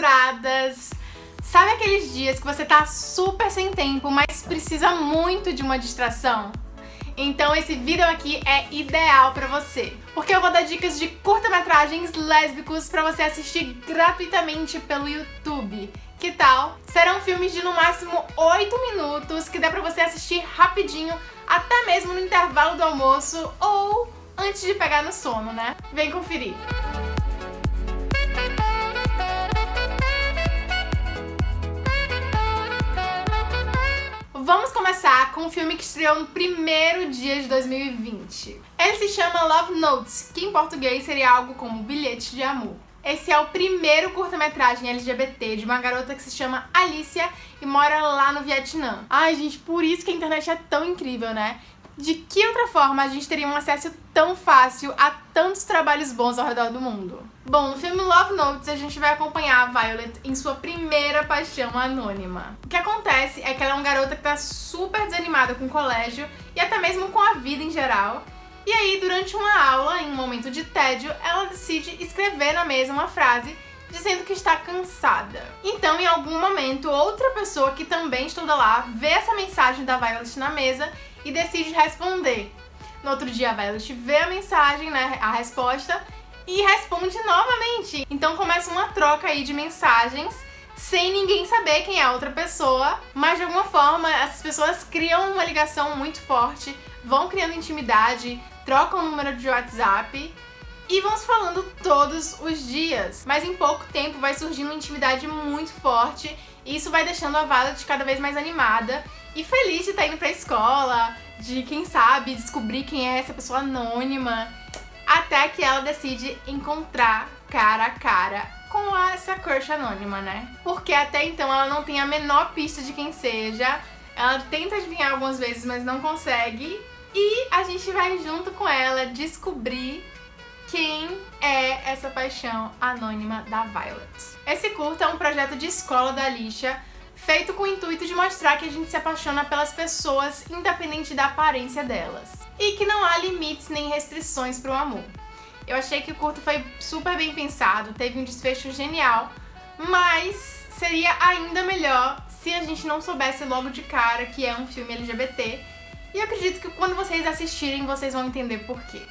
censuradas. Sabe aqueles dias que você tá super sem tempo, mas precisa muito de uma distração? Então esse vídeo aqui é ideal pra você, porque eu vou dar dicas de curta-metragens lésbicos pra você assistir gratuitamente pelo YouTube. Que tal? Serão filmes de no máximo 8 minutos que dá pra você assistir rapidinho, até mesmo no intervalo do almoço ou antes de pegar no sono, né? Vem conferir! Começar com um filme que estreou no primeiro dia de 2020. Ele se chama Love Notes, que em português seria algo como Bilhete de Amor. Esse é o primeiro curta-metragem LGBT de uma garota que se chama Alicia e mora lá no Vietnã. Ai, gente, por isso que a internet é tão incrível, né? De que outra forma a gente teria um acesso tão fácil a tantos trabalhos bons ao redor do mundo? Bom, no filme Love Notes a gente vai acompanhar a Violet em sua primeira paixão anônima. O que acontece é que ela é uma garota que tá super desanimada com o colégio e até mesmo com a vida em geral. E aí, durante uma aula, em um momento de tédio, ela decide escrever na mesa uma frase dizendo que está cansada. Então, em algum momento, outra pessoa que também estuda lá vê essa mensagem da Violet na mesa e decide responder. No outro dia, a Violet vê a mensagem, né, a resposta, e responde novamente. Então começa uma troca aí de mensagens sem ninguém saber quem é a outra pessoa, mas de alguma forma essas pessoas criam uma ligação muito forte, vão criando intimidade, trocam o número de WhatsApp e vão se falando todos os dias. Mas em pouco tempo vai surgindo uma intimidade muito forte e isso vai deixando a Violet cada vez mais animada e feliz de estar indo pra escola, de, quem sabe, descobrir quem é essa pessoa anônima, até que ela decide encontrar cara a cara com essa crush anônima, né? Porque até então ela não tem a menor pista de quem seja, ela tenta adivinhar algumas vezes, mas não consegue, e a gente vai junto com ela descobrir quem é essa paixão anônima da Violet. Esse curta é um projeto de escola da Alicia, feito com o intuito de mostrar que a gente se apaixona pelas pessoas independente da aparência delas. E que não há limites nem restrições para o amor. Eu achei que o curto foi super bem pensado, teve um desfecho genial, mas seria ainda melhor se a gente não soubesse logo de cara que é um filme LGBT. E eu acredito que quando vocês assistirem, vocês vão entender por quê.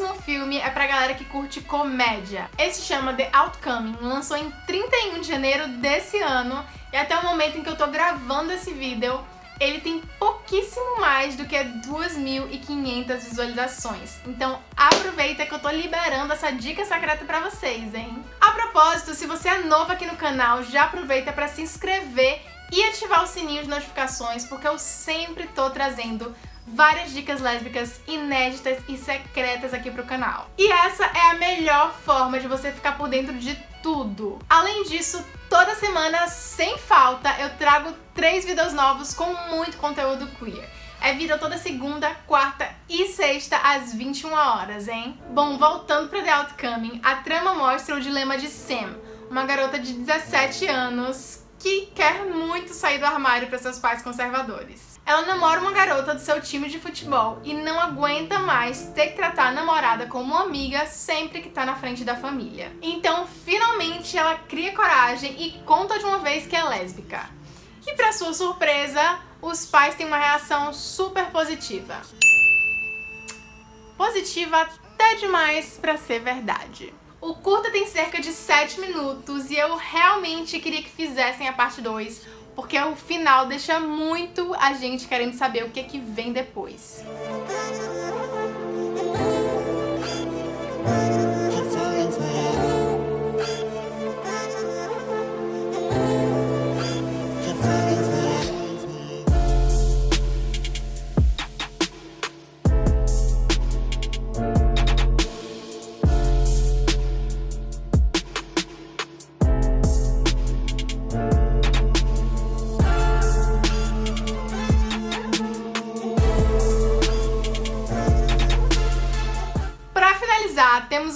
Próximo filme é pra galera que curte comédia. Esse chama The Outcoming, lançou em 31 de janeiro desse ano e até o momento em que eu tô gravando esse vídeo, ele tem pouquíssimo mais do que 2.500 visualizações. Então aproveita que eu tô liberando essa dica secreta pra vocês, hein? A propósito, se você é novo aqui no canal, já aproveita pra se inscrever e ativar o sininho de notificações, porque eu sempre tô trazendo várias dicas lésbicas inéditas e secretas aqui pro canal. E essa é a melhor forma de você ficar por dentro de tudo. Além disso, toda semana, sem falta, eu trago três vídeos novos com muito conteúdo queer. É vídeo toda segunda, quarta e sexta às 21 horas, hein? Bom, voltando para The Outcoming, a trama mostra o dilema de Sam, uma garota de 17 anos que quer muito sair do armário para seus pais conservadores. Ela namora uma garota do seu time de futebol e não aguenta mais ter que tratar a namorada como uma amiga sempre que tá na frente da família. Então, finalmente, ela cria coragem e conta de uma vez que é lésbica. E pra sua surpresa, os pais têm uma reação super positiva. Positiva até demais pra ser verdade. O curta tem cerca de 7 minutos e eu realmente queria que fizessem a parte 2 porque o final deixa muito a gente querendo saber o que, que vem depois.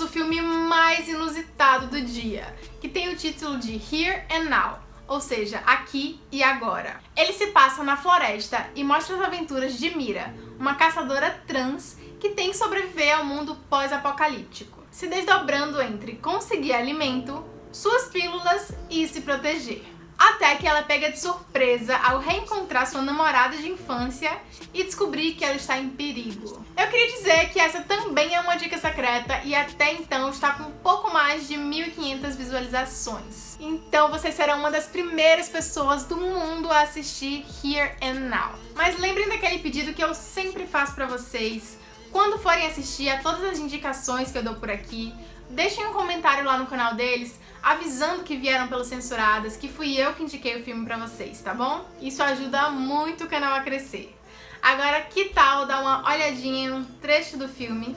O filme mais inusitado do dia, que tem o título de Here and Now, ou seja, aqui e agora. Ele se passa na floresta e mostra as aventuras de Mira, uma caçadora trans que tem que sobreviver ao mundo pós-apocalíptico, se desdobrando entre conseguir alimento, suas pílulas e se proteger. Até que ela pega de surpresa ao reencontrar sua namorada de infância e descobrir que ela está em perigo. Eu queria dizer que essa também é uma dica secreta e até então está com pouco mais de 1.500 visualizações. Então vocês serão uma das primeiras pessoas do mundo a assistir Here and Now. Mas lembrem daquele pedido que eu sempre faço pra vocês, quando forem assistir a todas as indicações que eu dou por aqui, deixem um comentário lá no canal deles avisando que vieram pelos Censuradas, que fui eu que indiquei o filme pra vocês, tá bom? Isso ajuda muito o canal a crescer. Agora, que tal dar uma olhadinha em um trecho do filme?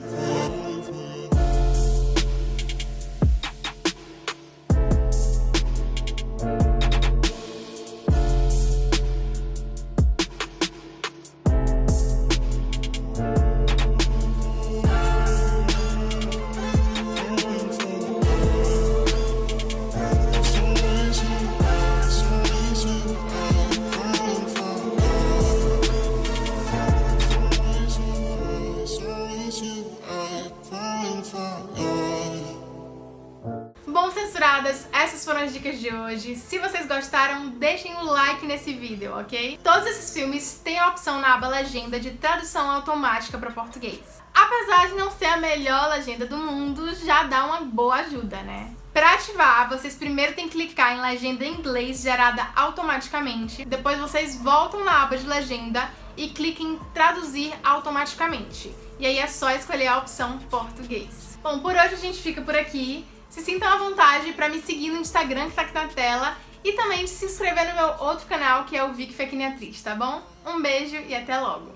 Essas foram as dicas de hoje. Se vocês gostaram, deixem o um like nesse vídeo, ok? Todos esses filmes têm a opção na aba legenda de tradução automática para português. Apesar de não ser a melhor legenda do mundo, já dá uma boa ajuda, né? Para ativar, vocês primeiro têm que clicar em legenda em inglês gerada automaticamente, depois vocês voltam na aba de legenda e cliquem em traduzir automaticamente. E aí é só escolher a opção português. Bom, por hoje a gente fica por aqui. Se sintam à vontade para me seguir no Instagram que está aqui na tela e também de se inscrever no meu outro canal, que é o Vic Fekine Atriz, tá bom? Um beijo e até logo!